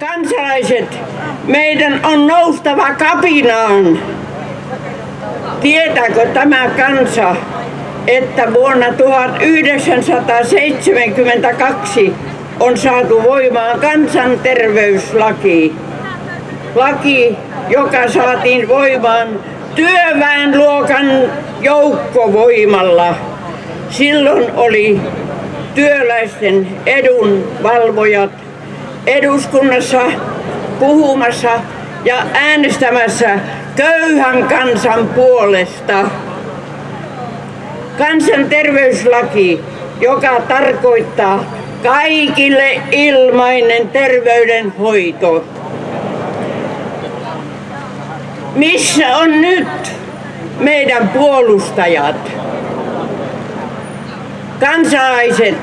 Kansalaiset, meidän on noustava kapinaan. Tietääkö tämä kansa, että vuonna 1972 on saatu voimaan kansanterveyslaki. Laki, joka saatiin voimaan työväenluokan joukkovoimalla. Silloin oli työläisten edunvalvojat eduskunnassa puhumassa ja äänestämässä köyhän kansan puolesta. Kansanterveyslaki, joka tarkoittaa kaikille ilmainen terveydenhoito. Missä on nyt meidän puolustajat? Kansalaiset,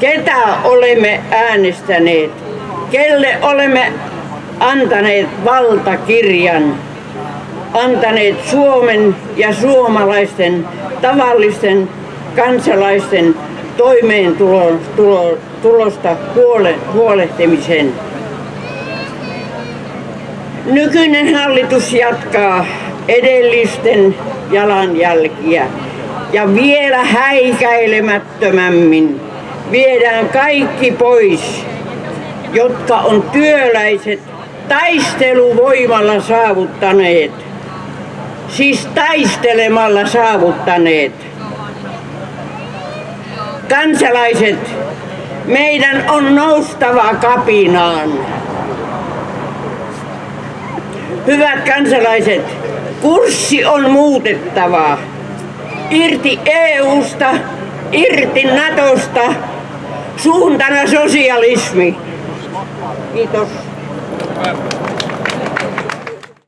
ketä olemme äänestäneet, kelle olemme antaneet valtakirjan, antaneet Suomen ja suomalaisten tavallisten kansalaisten toimeentulosta huole, huolehtimisen. Nykyinen hallitus jatkaa edellisten jalanjälkiä ja vielä häikäilemättömämmin viedään kaikki pois, jotka on työläiset taisteluvoimalla saavuttaneet. Siis taistelemalla saavuttaneet. Kansalaiset, meidän on noustava kapinaan. Hyvät kansalaiset, kurssi on muutettava. Irti EUsta, irti Natosta, suuntana sosialismi. Kiitos.